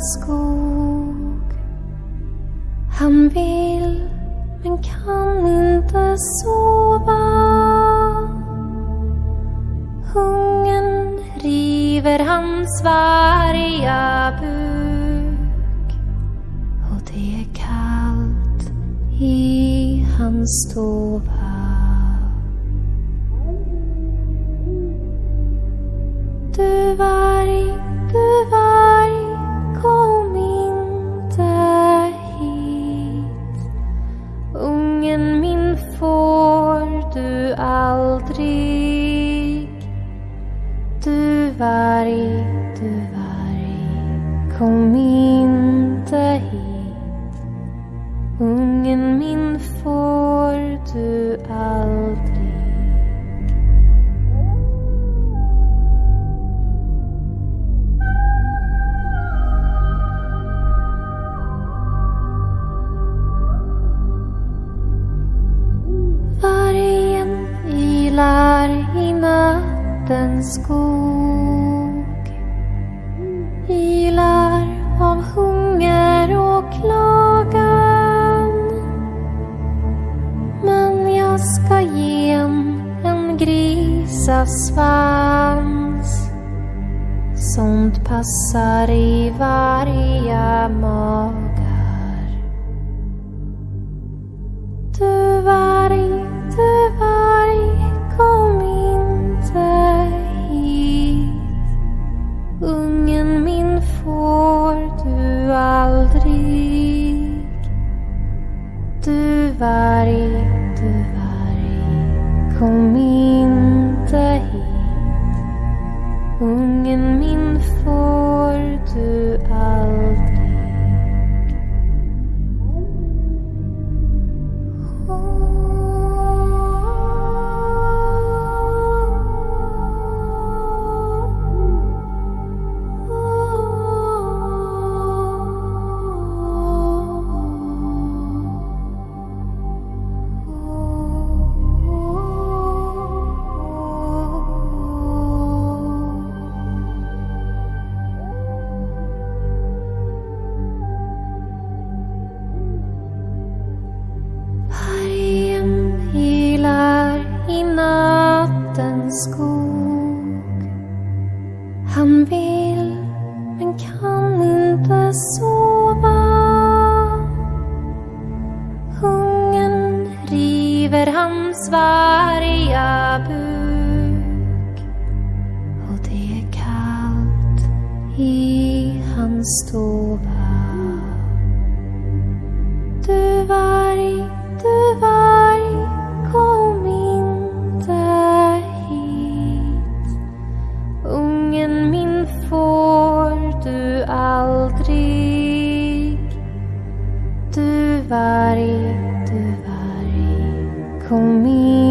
skog. Han vill men kan inte sova. Hungern river hans varga buk och det är kallt i hans stova. Du var du aldrig. Du varg, du varg, kom inte hit. Ungen min får du aldrig. Ylar i nattens skog. Ylar av hunger och klagan. Men jag ska ge en, en grisasvans. Sånt passar i varje mag Du varg, du varg, kom inte hit. Ungen min får du aldrig. Skog. Han vill men kan inte sova. Hungern river hans varga buk och det är kallt i hans stova. Du varg, du varg, aldrig. Du varg, du varg, kom in.